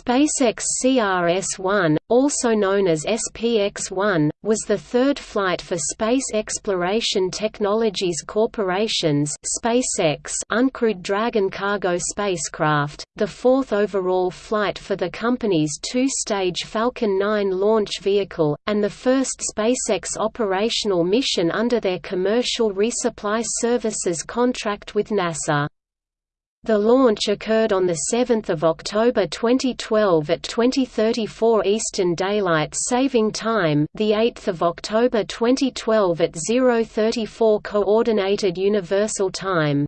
SpaceX CRS-1, also known as SPX-1, was the third flight for Space Exploration Technologies Corporation's SpaceX uncrewed Dragon cargo spacecraft, the fourth overall flight for the company's two-stage Falcon 9 launch vehicle, and the first SpaceX operational mission under their commercial resupply services contract with NASA. The launch occurred on 7 October 2012 at 2034 Eastern Daylight Saving Time the 8th of October 2012 at 034 Coordinated Universal Time.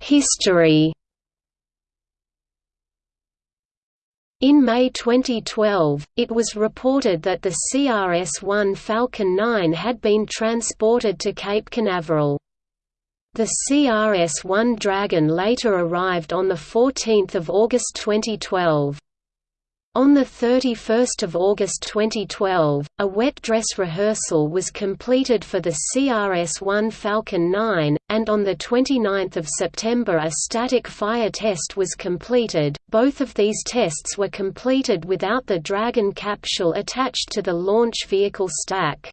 History In May 2012, it was reported that the CRS-1 Falcon 9 had been transported to Cape Canaveral. The CRS-1 Dragon later arrived on 14 August 2012. On 31 August 2012, a wet dress rehearsal was completed for the CRS-1 Falcon 9, and on 29 September a static fire test was completed. Both of these tests were completed without the Dragon capsule attached to the launch vehicle stack.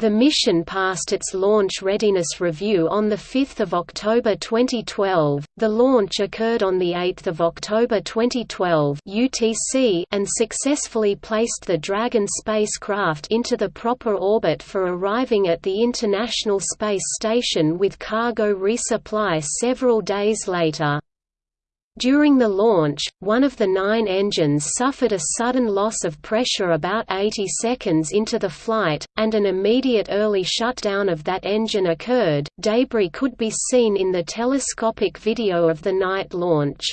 The mission passed its launch readiness review on 5 October 2012. The launch occurred on 8 October 2012 UTC and successfully placed the Dragon spacecraft into the proper orbit for arriving at the International Space Station with cargo resupply several days later. During the launch, one of the nine engines suffered a sudden loss of pressure about 80 seconds into the flight, and an immediate early shutdown of that engine occurred. Debris could be seen in the telescopic video of the night launch.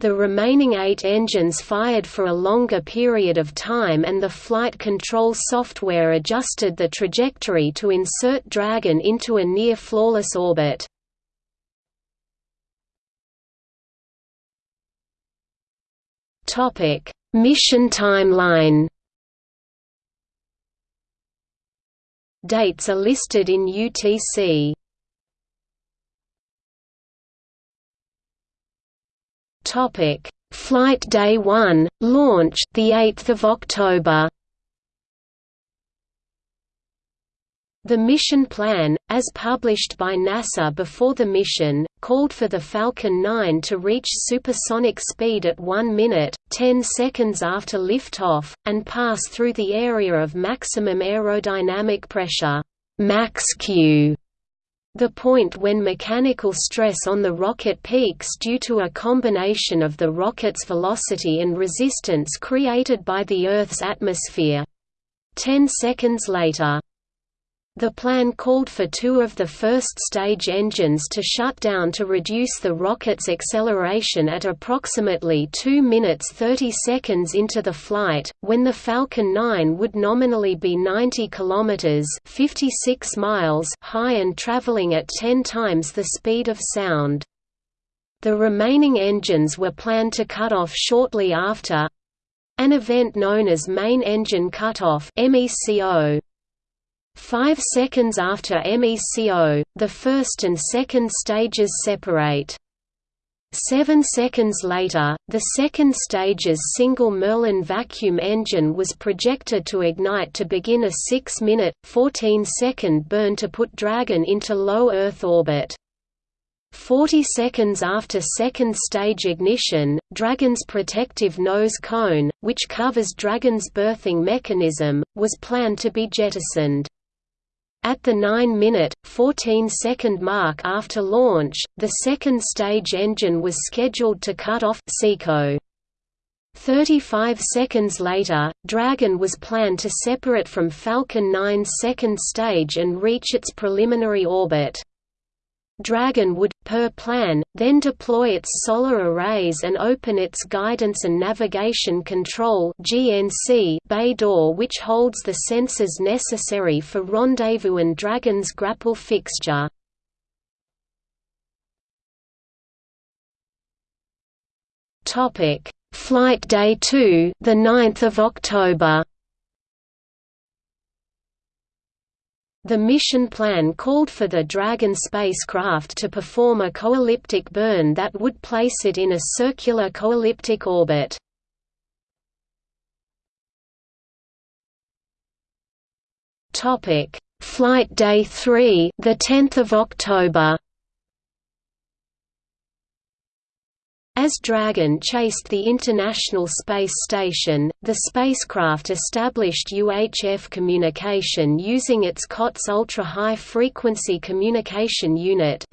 The remaining eight engines fired for a longer period of time and the flight control software adjusted the trajectory to insert Dragon into a near-flawless orbit. Topic: Mission timeline. Dates are listed in UTC. Topic: Flight Day 1, launch, the 8th of October. The mission plan, as published by NASA before the mission, called for the Falcon 9 to reach supersonic speed at 1 minute, 10 seconds after liftoff, and pass through the area of maximum aerodynamic pressure max Q, the point when mechanical stress on the rocket peaks due to a combination of the rocket's velocity and resistance created by the Earth's atmosphere. Ten seconds later the plan called for two of the first stage engines to shut down to reduce the rocket's acceleration at approximately 2 minutes 30 seconds into the flight, when the Falcon 9 would nominally be 90 kilometers (56 miles) high and traveling at 10 times the speed of sound. The remaining engines were planned to cut off shortly after an event known as main engine cutoff (MECO). Five seconds after MECO, the first and second stages separate. Seven seconds later, the second stage's single Merlin vacuum engine was projected to ignite to begin a 6-minute, 14-second burn to put Dragon into low Earth orbit. 40 seconds after second stage ignition, Dragon's protective nose cone, which covers Dragon's berthing mechanism, was planned to be jettisoned. At the 9-minute, 14-second mark after launch, the second stage engine was scheduled to cut off SECO. 35 seconds later, Dragon was planned to separate from Falcon 9's second stage and reach its preliminary orbit. Dragon would, per plan, then deploy its solar arrays and open its Guidance and Navigation Control bay door which holds the sensors necessary for rendezvous and Dragon's grapple fixture. Flight Day 2, the 9th of October. The mission plan called for the Dragon spacecraft to perform a coelliptic burn that would place it in a circular coelliptic orbit. Topic: Flight Day 3, the 10th of October. As Dragon chased the International Space Station, the spacecraft established UHF communication using its COTS Ultra High Frequency Communication Unit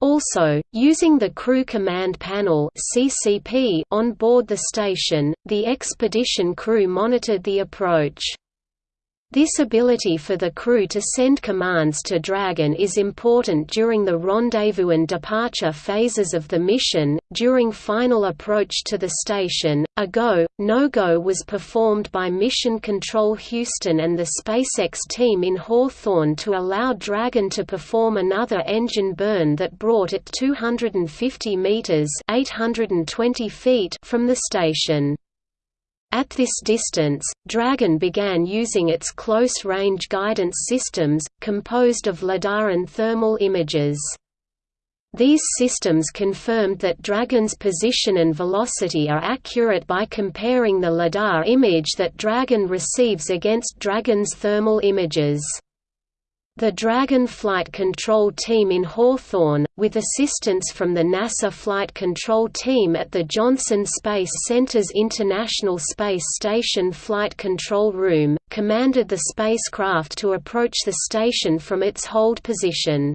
Also, using the Crew Command Panel on board the station, the expedition crew monitored the approach. This ability for the crew to send commands to Dragon is important during the rendezvous and departure phases of the mission. During final approach to the station, a go, no go was performed by Mission Control Houston and the SpaceX team in Hawthorne to allow Dragon to perform another engine burn that brought it 250 meters (820 feet) from the station. At this distance, Dragon began using its close-range guidance systems, composed of LIDAR and thermal images. These systems confirmed that Dragon's position and velocity are accurate by comparing the LIDAR image that Dragon receives against Dragon's thermal images. The Dragon Flight Control Team in Hawthorne, with assistance from the NASA Flight Control Team at the Johnson Space Center's International Space Station Flight Control Room, commanded the spacecraft to approach the station from its hold position.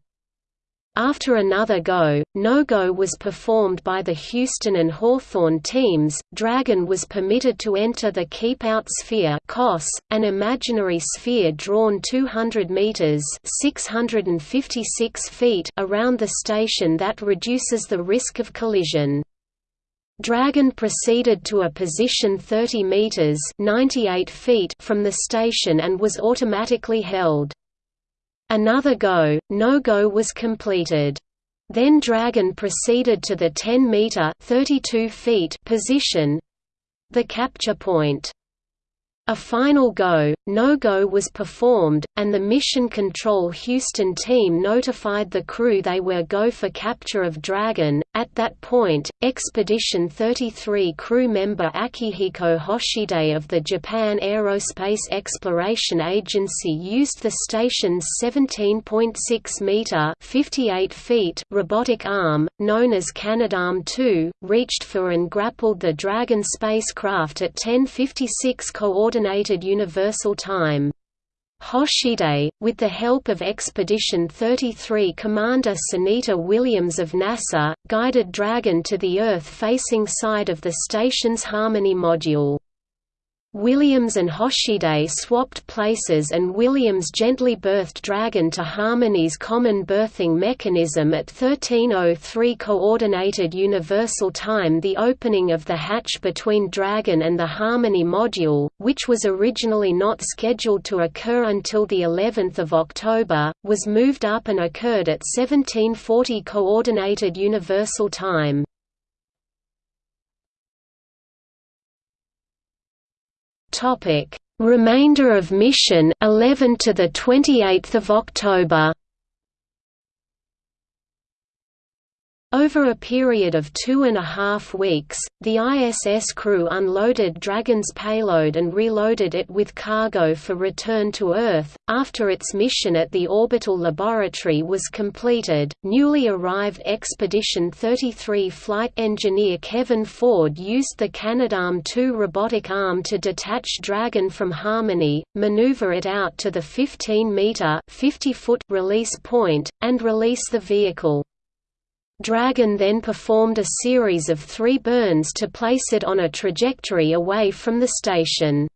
After another go, no-go was performed by the Houston and Hawthorne teams. Dragon was permitted to enter the Keep Out Sphere (COS), an imaginary sphere drawn 200 meters (656 feet) around the station that reduces the risk of collision. Dragon proceeded to a position 30 meters (98 feet) from the station and was automatically held. Another go, no-go was completed. Then Dragon proceeded to the 10-meter position—the capture point. A final go, no-go was performed, and the Mission Control Houston team notified the crew they were go for capture of Dragon. At that point, Expedition 33 crew member Akihiko Hoshide of the Japan Aerospace Exploration Agency used the station's 17.6 meter (58 feet) robotic arm, known as Canadarm2, reached for and grappled the Dragon spacecraft at 10:56 Coordinated Universal Time. Hoshide, with the help of Expedition 33 Commander Sunita Williams of NASA, guided Dragon to the Earth-facing side of the station's Harmony module. Williams and Hoshide swapped places and Williams gently berthed Dragon to Harmony's common berthing mechanism at 1303 Coordinated Universal Time The opening of the hatch between Dragon and the Harmony module, which was originally not scheduled to occur until the 11th of October, was moved up and occurred at 1740 Coordinated Universal Time. Topic: Remainder of mission 11 to the 28th of October. Over a period of two and a half weeks, the ISS crew unloaded Dragon's payload and reloaded it with cargo for return to Earth. After its mission at the orbital laboratory was completed, newly arrived Expedition 33 flight engineer Kevin Ford used the Canadarm2 robotic arm to detach Dragon from Harmony, maneuver it out to the 15-meter (50-foot) release point, and release the vehicle. Dragon then performed a series of three burns to place it on a trajectory away from the station.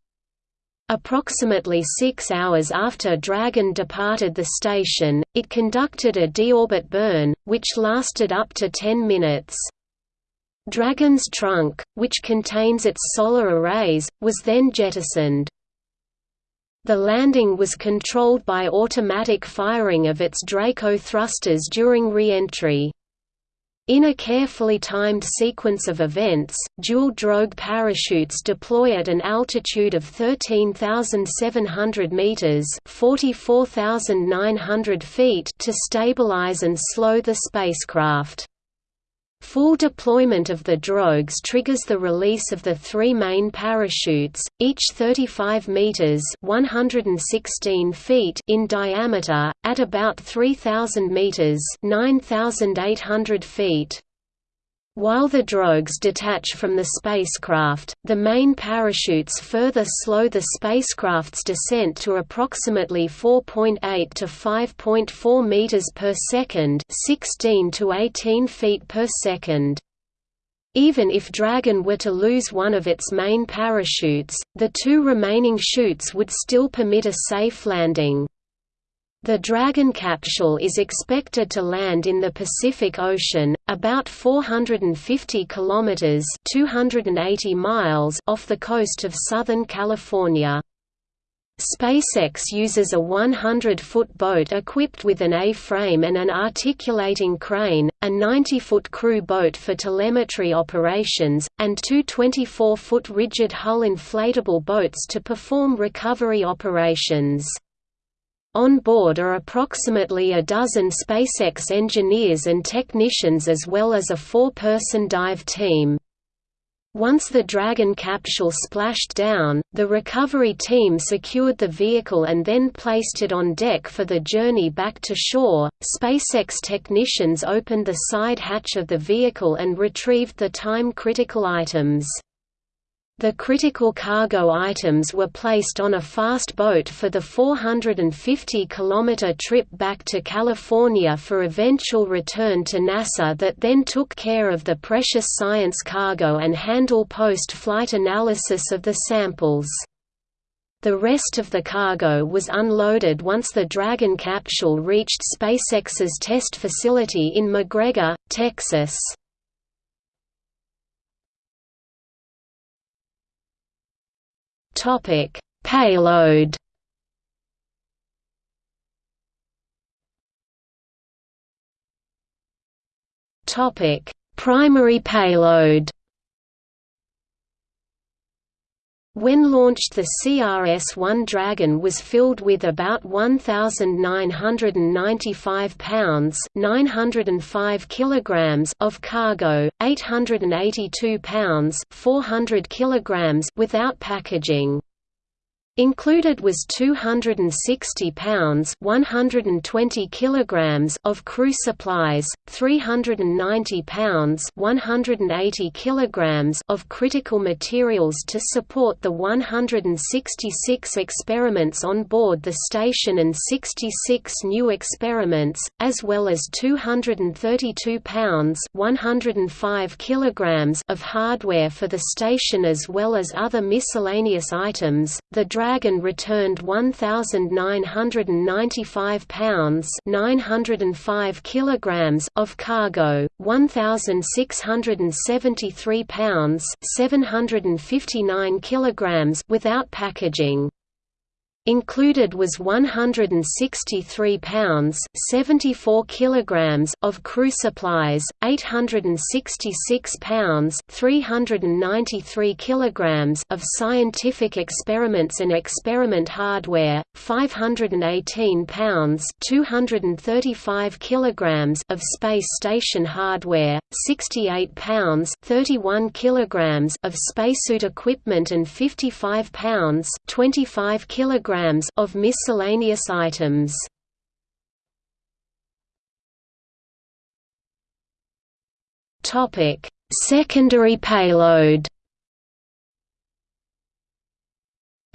Approximately six hours after Dragon departed the station, it conducted a deorbit burn, which lasted up to 10 minutes. Dragon's trunk, which contains its solar arrays, was then jettisoned. The landing was controlled by automatic firing of its Draco thrusters during re-entry. In a carefully timed sequence of events, dual drogue parachutes deploy at an altitude of 13,700 meters (44,900 feet) to stabilize and slow the spacecraft. Full deployment of the drogues triggers the release of the three main parachutes, each 35 meters (116 feet) in diameter, at about 3000 meters (9800 feet). While the drogues detach from the spacecraft, the main parachutes further slow the spacecraft's descent to approximately 4.8 to 5.4 meters per second, 16 to 18 feet per second. Even if Dragon were to lose one of its main parachutes, the two remaining chutes would still permit a safe landing. The Dragon capsule is expected to land in the Pacific Ocean, about 450 kilometers (280 miles) off the coast of Southern California. SpaceX uses a 100-foot boat equipped with an A-frame and an articulating crane, a 90-foot crew boat for telemetry operations, and two 24-foot rigid hull inflatable boats to perform recovery operations. On board are approximately a dozen SpaceX engineers and technicians as well as a four-person dive team. Once the Dragon capsule splashed down, the recovery team secured the vehicle and then placed it on deck for the journey back to shore. SpaceX technicians opened the side hatch of the vehicle and retrieved the time critical items. The critical cargo items were placed on a fast boat for the 450-kilometer trip back to California for eventual return to NASA that then took care of the precious science cargo and handle post-flight analysis of the samples. The rest of the cargo was unloaded once the Dragon capsule reached SpaceX's test facility in McGregor, Texas. Topic: Payload. Topic: Primary payload. When launched the CRS-1 Dragon was filled with about 1,995 pounds 905 kilograms of cargo, 882 pounds 400 kilograms without packaging. Included was 260 pounds 120 kilograms of crew supplies, 390 pounds 180 kilograms of critical materials to support the 166 experiments on board the station and 66 new experiments, as well as 232 pounds 105 kilograms of hardware for the station as well as other miscellaneous items. The Dragon returned 1995 pounds 905 kilograms of cargo, 1673 pounds 759 kilograms without packaging. Included was 163 pounds 74 kilograms of crew supplies, 866 pounds 393 kilograms of scientific experiments and experiment hardware, 518 pounds 235 kilograms of space station hardware, 68 pounds 31 kilograms of spacesuit equipment and 55 pounds 25 kilograms of miscellaneous items. Topic: Secondary payload.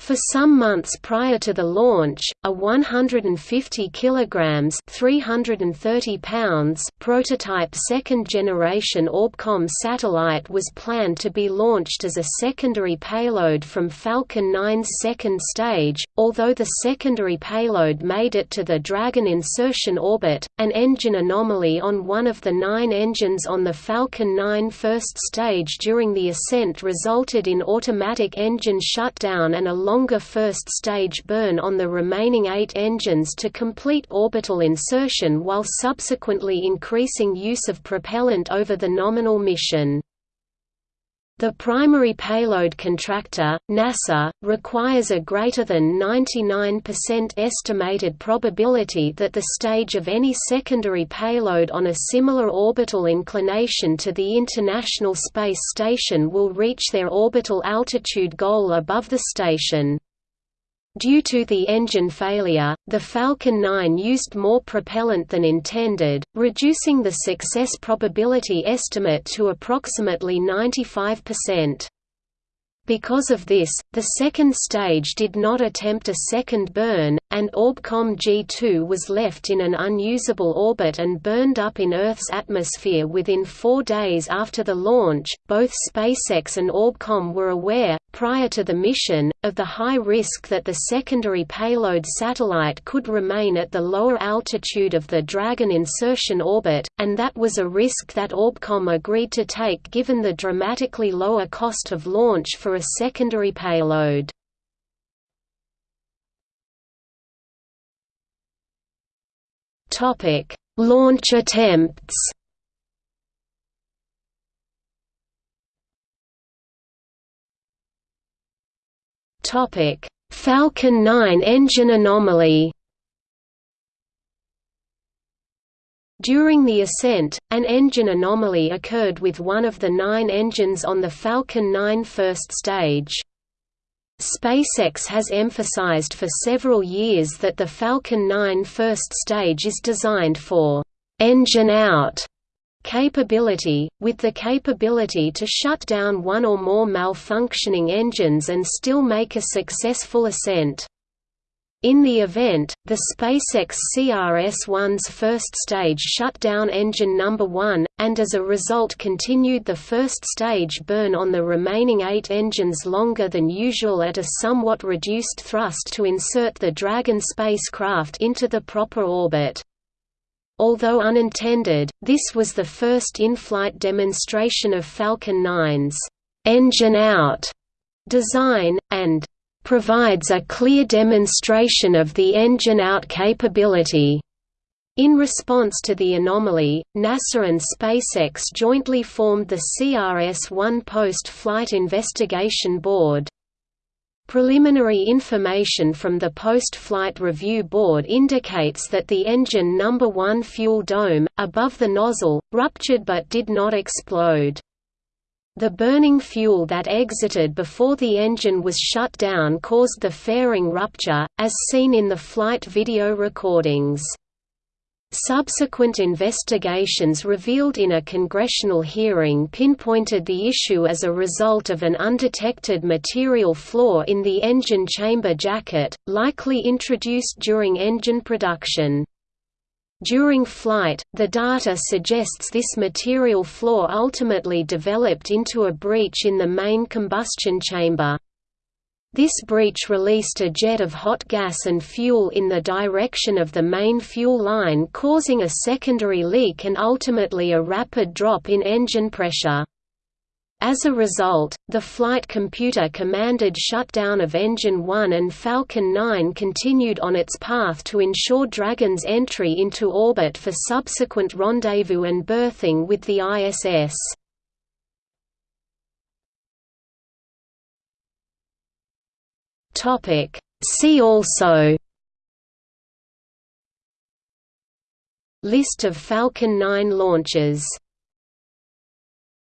For some months prior to the launch, a 150 kilograms (330 pounds) prototype second-generation Orbcomm satellite was planned to be launched as a secondary payload from Falcon 9's second stage. Although the secondary payload made it to the Dragon insertion orbit, an engine anomaly on one of the nine engines on the Falcon 9 first stage during the ascent resulted in automatic engine shutdown and a long longer first stage burn on the remaining eight engines to complete orbital insertion while subsequently increasing use of propellant over the nominal mission. The primary payload contractor, NASA, requires a greater than 99% estimated probability that the stage of any secondary payload on a similar orbital inclination to the International Space Station will reach their orbital altitude goal above the station. Due to the engine failure, the Falcon 9 used more propellant than intended, reducing the success probability estimate to approximately 95%. Because of this, the second stage did not attempt a second burn, and Orbcomm G2 was left in an unusable orbit and burned up in Earth's atmosphere within four days after the launch. Both SpaceX and Orbcomm were aware, prior to the mission, of the high risk that the secondary payload satellite could remain at the lower altitude of the Dragon insertion orbit, and that was a risk that Orbcomm agreed to take given the dramatically lower cost of launch for a secondary payload. Launch attempts Topic: Falcon 9 engine anomaly. During the ascent, an engine anomaly occurred with one of the nine engines on the Falcon 9 first stage. SpaceX has emphasized for several years that the Falcon 9 first stage is designed for «engine out» Capability – with the capability to shut down one or more malfunctioning engines and still make a successful ascent. In the event, the SpaceX CRS-1's first stage shut down engine number 1, and as a result continued the first stage burn on the remaining eight engines longer than usual at a somewhat reduced thrust to insert the Dragon spacecraft into the proper orbit. Although unintended, this was the first in-flight demonstration of Falcon 9's «engine out» design, and «provides a clear demonstration of the engine out capability». In response to the anomaly, NASA and SpaceX jointly formed the CRS-1 Post-Flight Investigation Board, Preliminary information from the post-flight review board indicates that the engine number 1 fuel dome, above the nozzle, ruptured but did not explode. The burning fuel that exited before the engine was shut down caused the fairing rupture, as seen in the flight video recordings. Subsequent investigations revealed in a congressional hearing pinpointed the issue as a result of an undetected material flaw in the engine chamber jacket, likely introduced during engine production. During flight, the data suggests this material flaw ultimately developed into a breach in the main combustion chamber. This breach released a jet of hot gas and fuel in the direction of the main fuel line causing a secondary leak and ultimately a rapid drop in engine pressure. As a result, the flight computer commanded shutdown of Engine 1 and Falcon 9 continued on its path to ensure Dragon's entry into orbit for subsequent rendezvous and berthing with the ISS. Topic. See also List of Falcon 9 launches